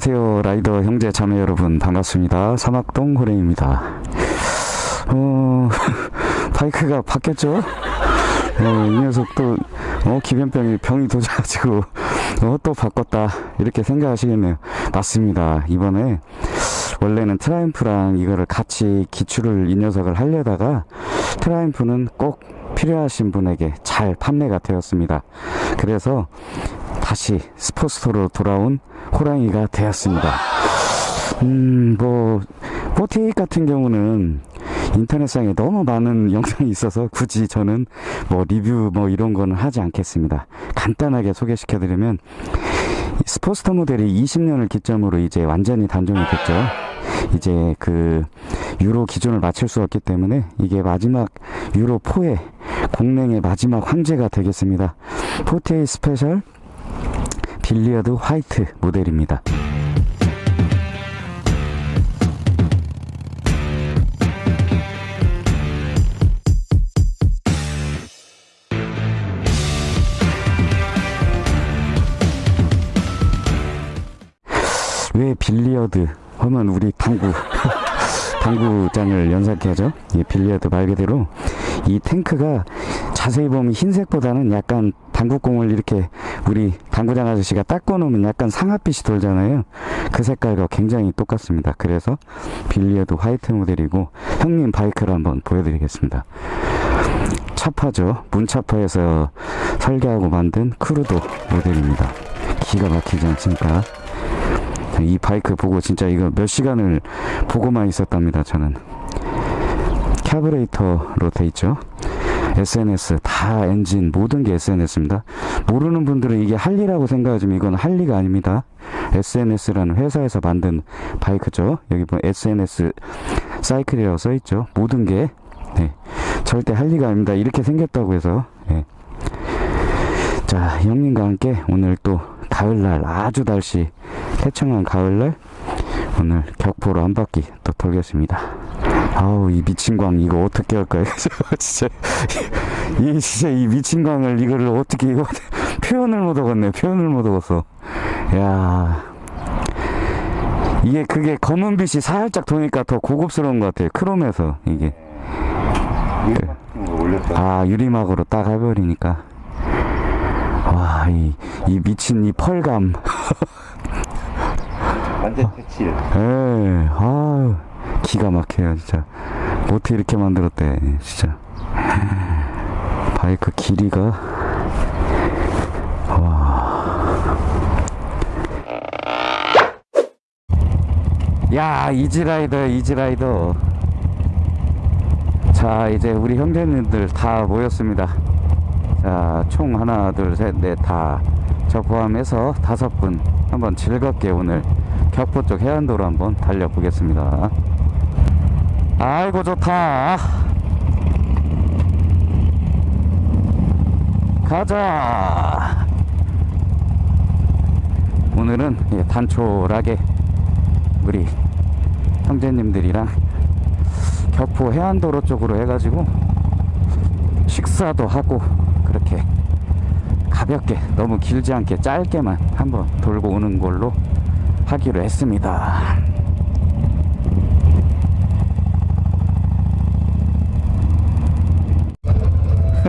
안녕하세요. 라이더 형제 자매 여러분 반갑습니다. 사막동 호랭입니다. 어 바이크가 바뀌었죠? 어, 이 녀석도 어, 기변병이 병이 도져가지고 어, 또 바꿨다. 이렇게 생각하시겠네요. 맞습니다. 이번에 원래는 트라이프 이거를 같이 기추를 이 녀석을 하려다가 트라이프는 꼭 필요하신 분에게 잘 판매가 되었습니다. 그래서 다시 스포츠토로 돌아온 호랑이가 되었습니다. 음, 뭐, 48 같은 경우는 인터넷상에 너무 많은 영상이 있어서 굳이 저는 뭐 리뷰 뭐 이런 거는 하지 않겠습니다. 간단하게 소개시켜 드리면 스포스터 모델이 20년을 기점으로 이제 완전히 단종이 됐죠. 이제 그 유로 기준을 맞출 수 없기 때문에 이게 마지막 유로 4의 공랭의 마지막 황제가 되겠습니다. 48 Special Billiard White 모델입니다. 왜 billiard 하면 우리 당구 당구장을 연상케 하죠. 이 billiard 말 그대로 이 탱크가 자세히 보면 흰색보다는 약간 당구공을 이렇게 우리 당구장 아저씨가 닦아 놓으면 약간 상아빛이 돌잖아요. 그 색깔과 굉장히 똑같습니다. 그래서 Billiard White 모델이고 형님 바이크를 한번 보여드리겠습니다. 차파죠. 문차파에서 설계하고 만든 크루도 모델입니다. 기가 막히지 않습니까? 이 바이크 보고 진짜 이거 몇 시간을 보고만 있었답니다. 저는 carburetor로 돼 있죠. S&S 다 엔진 모든 게 S&S입니다. 모르는 분들은 이게 할리라고 생각하지만 이건 할리가 아닙니다. S&S라는 회사에서 만든 바이크죠. 여기 보면 S&S Cycle이라고 써 있죠. 모든 게 네, 절대 할리가 아닙니다. 이렇게 생겼다고 해서 네. 자 형님과 함께 오늘 또 가을날 아주 날씨 태청한 가을날 오늘 격포로 한 바퀴 또 돌겠습니다. 아우 이 미친 광 이거 어떻게 할까요? 진짜 이 진짜 이 미친 광을 이거를 어떻게 이거 표현을 못 하겠네 표현을 못 하겠어. 야 이게 그게 검은 빛이 살짝 도니까 더 고급스러운 것 같아요. 크롬에서 이게. 아 유리막으로 딱 해버리니까. 와, 이, 이 미친 이 펄감. 완전 터칠. 에, 아, 기가 막혀요, 진짜. 어떻게 이렇게 만들었대, 진짜. 바이크 길이가. 와. 야, 이지라이더, 이지라이더. 자, 이제 우리 형제님들 다 모였습니다. 자, 총 하나, 둘, 셋, 넷, 다. 저 포함해서 다섯 분 한번 즐겁게 오늘 격포 쪽 해안도로 한번 달려보겠습니다. 아이고, 좋다. 가자. 오늘은 예, 단촐하게 우리 형제님들이랑 격포 해안도로 쪽으로 해가지고 식사도 하고 그렇게 가볍게 너무 길지 않게 짧게만 한번 돌고 오는 걸로 하기로 했습니다.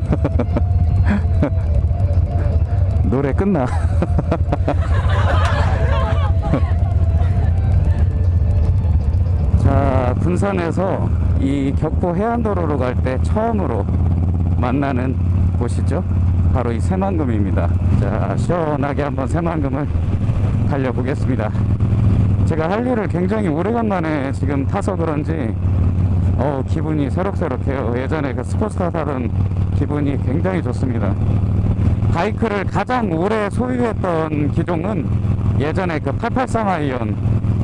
노래 끝나. 자, 군산에서 이 격포 해안도로로 갈 때 처음으로 만나는 곳이죠. 바로 이 새만금입니다. 자, 시원하게 한번 새만금을 달려보겠습니다. 제가 할리를 굉장히 오래간만에 지금 타서 그런지 어, 기분이 새록새록해요. 예전에 그 스포츠카 타던 기분이 굉장히 좋습니다. 바이크를 가장 오래 소유했던 기종은 예전에 그 883 Iron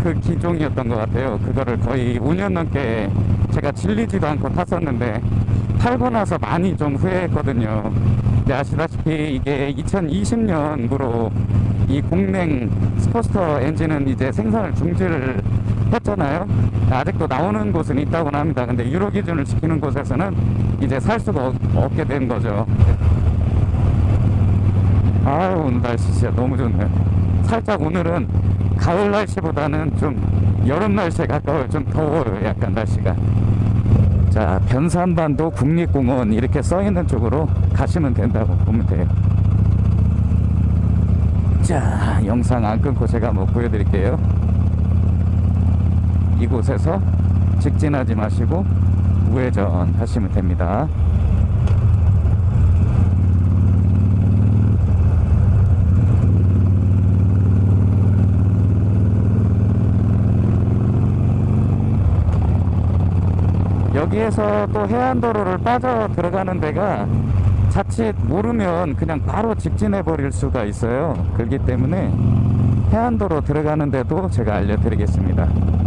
그 기종이었던 것 같아요. 그거를 거의 5년 넘게 제가 질리지도 않고 탔었는데 팔고 나서 많이 좀 후회했거든요. 근데 아시다시피 이게 2020년으로 이 공랭 Sportster 엔진은 이제 생산을 중지를 했잖아요. 아직도 나오는 곳은 있다고 합니다. 근데 유로 기준을 지키는 곳에서는 이제 살 수가 없, 없게 된 거죠. 아유 오늘 날씨 진짜 너무 좋네요. 살짝 오늘은 가을 날씨보다는 좀 여름 날씨에 가까워요. 좀 더워요. 약간 날씨가. 자, 변산반도 국립공원 이렇게 써 있는 쪽으로 가시면 된다고 보면 돼요. 자, 영상 안 끊고 제가 뭐 보여드릴게요. 이곳에서 직진하지 마시고 우회전 하시면 됩니다. 여기에서 또 해안도로를 빠져 들어가는 데가 자칫 모르면 그냥 바로 직진해 버릴 수가 있어요. 그렇기 때문에 해안도로 들어가는 데도 제가 알려드리겠습니다.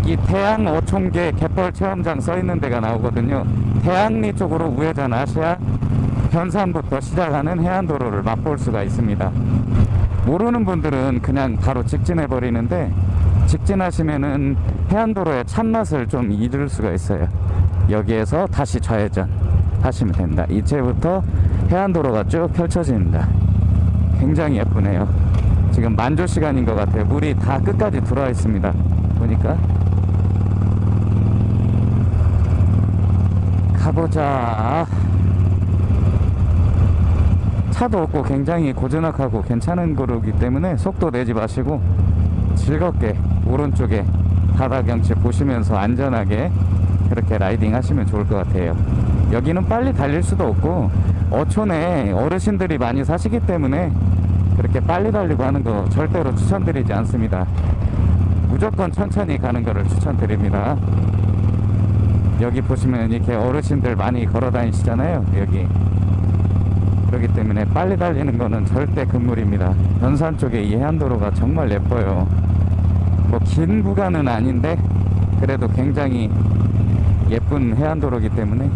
여기 태양 어촌계 갯벌 체험장 써 있는 데가 나오거든요. 태양리 쪽으로 우회전 하셔야 변산부터 시작하는 해안도로를 맛볼 수가 있습니다. 모르는 분들은 그냥 바로 직진해 버리는데 직진하시면은 해안도로의 참맛을 좀 잊을 수가 있어요. 여기에서 다시 좌회전 하시면 됩니다. 이제부터 해안도로가 쭉 펼쳐집니다. 굉장히 예쁘네요. 지금 만조 시간인 것 같아요. 물이 다 끝까지 들어와 있습니다. 보니까 가보자. 차도 없고 굉장히 고즈넉하고 괜찮은 거루기 때문에 속도 내지 마시고 즐겁게 오른쪽에 바다 경치 보시면서 안전하게 그렇게 라이딩 하시면 좋을 것 같아요. 여기는 빨리 달릴 수도 없고 어촌에 어르신들이 많이 사시기 때문에 그렇게 빨리 달리고 하는 거 절대로 추천드리지 않습니다. 무조건 천천히 가는 거를 추천드립니다. 여기 보시면 이렇게 어르신들 많이 걸어 다니시잖아요. 여기. 그렇기 때문에 빨리 달리는 거는 절대 금물입니다. 변산 쪽에 이 해안도로가 정말 예뻐요. 뭐 긴 구간은 아닌데 그래도 굉장히 예쁜 해안도로기 때문에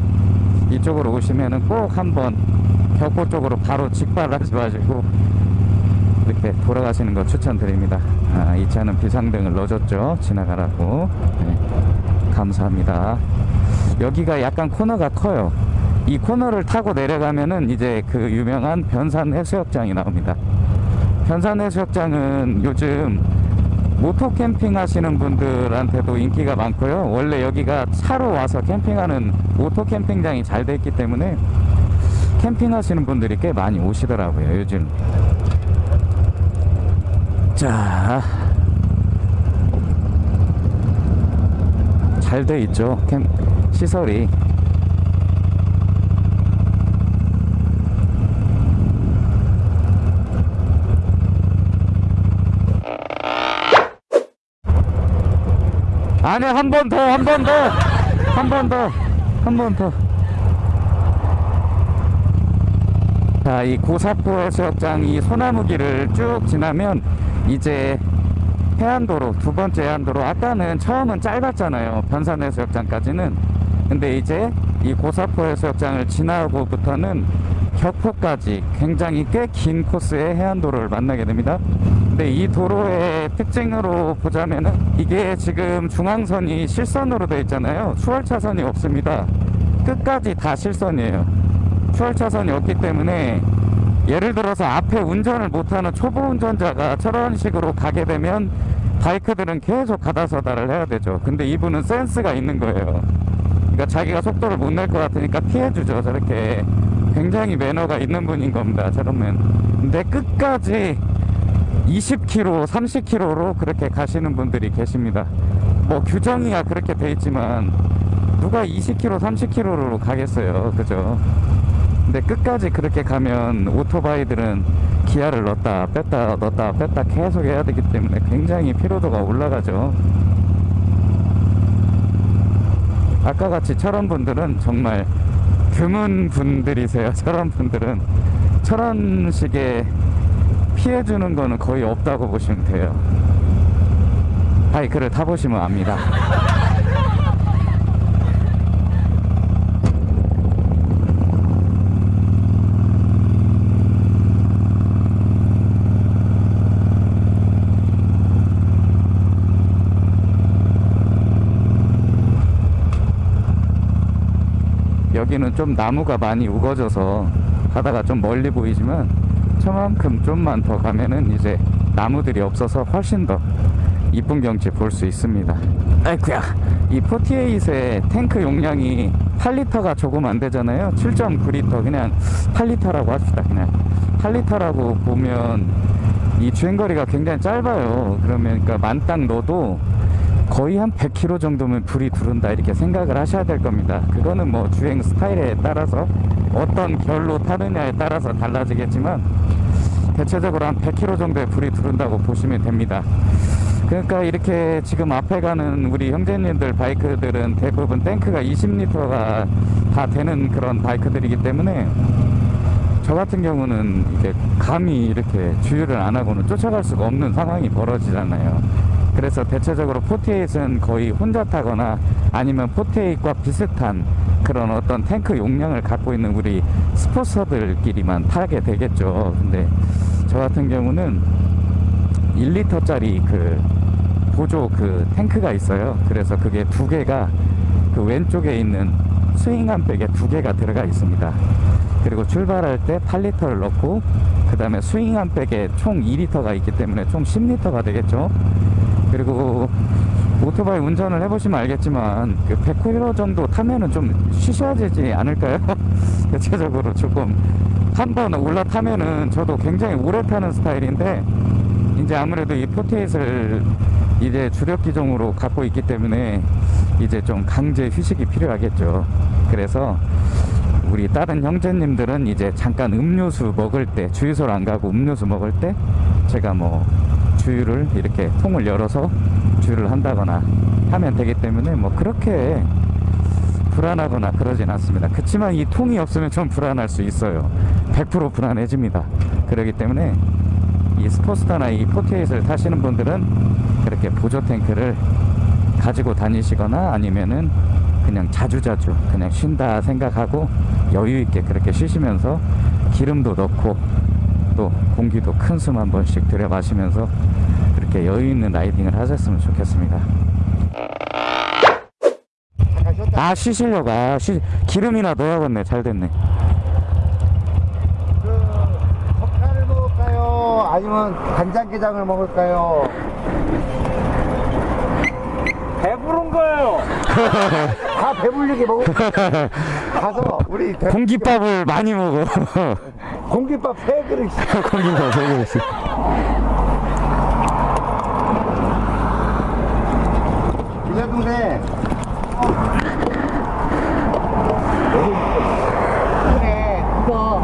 이쪽으로 오시면은 꼭 한번 격포 쪽으로 바로 직발하지 마시고 이렇게 돌아가시는 거 추천드립니다. 아, 이 차는 비상등을 넣어줬죠. 지나가라고. 네, 감사합니다. 여기가 약간 코너가 커요. 이 코너를 타고 내려가면은 이제 그 유명한 변산 해수욕장이 나옵니다. 변산 해수욕장은 요즘 모토 캠핑 하시는 분들한테도 인기가 많고요. 원래 여기가 차로 와서 캠핑하는 오토 캠핑장이 잘 돼 있기 때문에 캠핑 하시는 분들이 꽤 많이 오시더라고요. 요즘. 자. 잘 돼 있죠. 캠, 시설이. 아니 한번 더 한 번 더. 한 번 더. 한 번 더. 자 이 고사포 해수욕장 이 소나무길을 쭉 지나면 이제 해안도로 두 번째 해안도로. 아까는 처음은 짧았잖아요. 변산 해수욕장까지는 근데 이제 이 고사포 해수욕장을 지나고부터는 격포까지 굉장히 꽤 긴 코스의 해안도로를 만나게 됩니다. 근데 이 도로의 특징으로 보자면은 이게 지금 중앙선이 실선으로 되어 있잖아요. 수월차선이 없습니다. 끝까지 다 실선이에요. 수월차선이 없기 때문에 예를 들어서 앞에 운전을 못하는 초보 운전자가 저런 식으로 가게 되면 바이크들은 계속 가다서다를 해야 되죠. 근데 이분은 센스가 있는 거예요 그러니까 자기가 속도를 못 낼 것 같으니까 피해주죠 저렇게 굉장히 매너가 있는 분인 겁니다 저러면 근데 끝까지 20km, 30km로 그렇게 가시는 분들이 계십니다. 뭐 규정이야 그렇게 돼 있지만 누가 20km, 30km로 가겠어요. 그죠? 근데 끝까지 그렇게 가면 오토바이들은 기아를 넣었다 뺐다 넣었다 뺐다 계속 해야 되기 때문에 굉장히 피로도가 올라가죠. 아까 같이 저런 분들은 정말 드문 분들이세요. 저런 분들은 저런 식의 피해주는 거는 거의 없다고 보시면 돼요. 바이크를 타보시면 압니다. 여기는 좀 나무가 많이 우거져서 바다가 좀 멀리 보이지만 저만큼 좀만 더 가면은 이제 나무들이 없어서 훨씬 더 이쁜 경치 볼 수 있습니다. 아이쿠야, 이 48의 탱크 용량이 8리터가 조금 안 되잖아요. 7.9리터 그냥 8리터라고 합시다. 그냥 8리터라고 보면 이 주행거리가 굉장히 짧아요. 그러면 그러니까 만땅 넣어도 거의 한 100km 정도면 불이 두른다 이렇게 생각을 하셔야 될 겁니다. 그거는 뭐 주행 스타일에 따라서 어떤 결로 타느냐에 따라서 달라지겠지만 대체적으로 한 100km 정도의 불이 두른다고 보시면 됩니다. 그러니까 이렇게 지금 앞에 가는 우리 형제님들 바이크들은 대부분 탱크가 20리터가 다 되는 그런 바이크들이기 때문에 저 같은 경우는 이제 감히 이렇게 주유를 안 하고는 쫓아갈 수가 없는 상황이 벌어지잖아요. 그래서 대체적으로 48은 거의 혼자 타거나 아니면 48과 비슷한 그런 어떤 탱크 용량을 갖고 있는 우리 스포서들끼리만 타게 되겠죠. 근데 저 같은 경우는 1리터짜리 그 보조 그 탱크가 있어요. 그래서 그게 두 개가 그 왼쪽에 있는 스윙한 백에 두 개가 들어가 있습니다. 그리고 출발할 때 8리터를 넣고 그 다음에 스윙한 백에 총 2리터가 있기 때문에 총 10리터가 되겠죠. 그리고 오토바이 운전을 해보시면 알겠지만 그 100km 정도 타면은 좀 쉬셔야 되지 않을까요? 대체적으로 조금 한 번 올라타면은 저도 굉장히 오래 타는 스타일인데 이제 아무래도 이 포테이스를 이제 주력 기종으로 갖고 있기 때문에 이제 좀 강제 휴식이 필요하겠죠. 그래서 우리 다른 형제님들은 이제 잠깐 음료수 먹을 때 주유소를 안 가고 음료수 먹을 때 제가 뭐 주유를 이렇게 통을 열어서 주유를 한다거나 하면 되기 때문에 뭐 그렇게 불안하거나 그러진 않습니다. 그렇지만 이 통이 없으면 좀 불안할 수 있어요. 100% 불안해집니다. 그렇기 때문에 이 Sportster나 이 Forty-Eight를 타시는 분들은 그렇게 보조 탱크를 가지고 다니시거나 아니면은 그냥 자주자주 그냥 쉰다 생각하고 여유 있게 그렇게 쉬시면서 기름도 넣고 또 공기도 큰 숨 한 번씩 들여 마시면서 그렇게 여유 있는 라이딩을 하셨으면 좋겠습니다. 아 쉬시려고 아 쉬 기름이나 넣어야겠네 잘 됐네. 그 석탄을 먹을까요? 아니면 간장게장을 먹을까요? 배부른 거예요. 다 배불리게 먹을 가서 우리 대- 공깃밥을 많이 먹어. 공깃밥 세 그릇씩 공깃밥 세 개씩. 이자 동생 그래 그거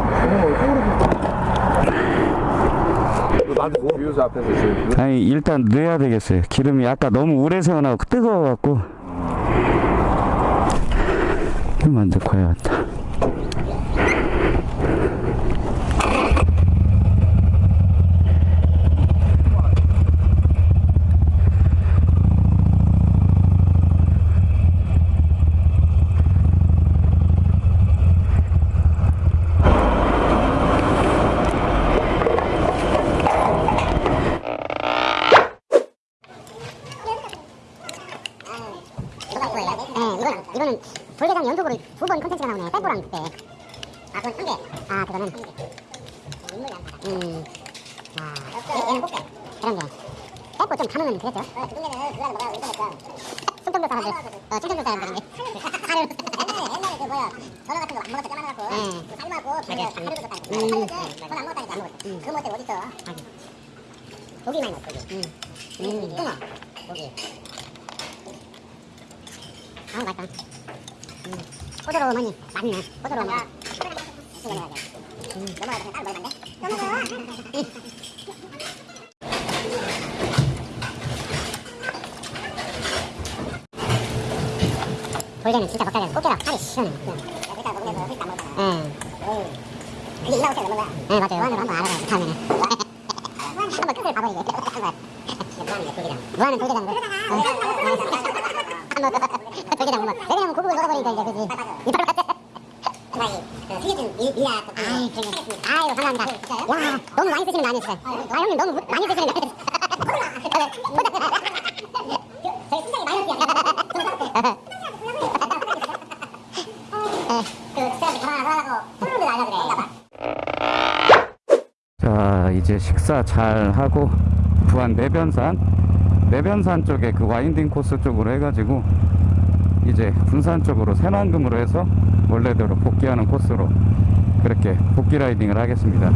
나도 유유소 앞에서 지금 아니 일단 넣어야 되겠어요. 기름이 아까 너무 오래 세워나고 뜨거워갖고. 좀만 넣고 해야겠다. 이거 거예요? 네, 이거는 이거는 불계장 연속으로 두 번 컨텐츠가 나오네. 빼고랑 그때. 아, 그건 한 개. 아, 그거는 한 개. 인물 양파다. 음. 아, 얘는 꽃게. 그런 게. 빼고 좀 담으면 되겠죠? 어, 그 중에는 그거 먹어야 인터넷가. 충청도 사람들. 어, 충청도 사람들인데. 하루. 옛날에 옛날에 그 뭐야 전화 같은 거때 까만갖고 그 삶아고 그거 하루도 줬다니까. 먹었다니까 안 먹었어. 그 먹을 때 있어? 고기 많이 먹어 고기. 음. 고기. 아 맛있다. 음. 호두로머니 맞네. 호두로머니. 음. 넘어가서 따로 먹으면 안 돼? 넘어가. 돌개는 진짜 겉살이 꽃게라 살이 시원해. 거기서 휘안 먹잖아. 응. 이라고 생각 먹는 거야. 네 맞아요. 무한으로 한번 알아봐요. 다음에는. 한번 끝을 봐버리게. 무한은 돌게장. 무한은 돌게장. 한번 돌게장 한번. 왜냐면 고급을 넣어버리니까 이제 그지. 이빨 같아. 아이, 그 튀겨진 미- 미약. 아이. 아이고, 감사합니다. 야, 너무 많이 쓰시는 거 아니었어요? 아, 형님 너무 무- 많이 쓰시는 거 아니었어요? 저희 신장이 마이너스야. 그 사람들 가만히 하라고 푸른데 날려그래. 자 이제 식사 잘 하고 부안 내변산 내변산 쪽에 그 와인딩 코스 쪽으로 해가지고 이제 군산 쪽으로 새만금으로 해서 원래대로 복귀하는 코스로 그렇게 복귀 라이딩을 하겠습니다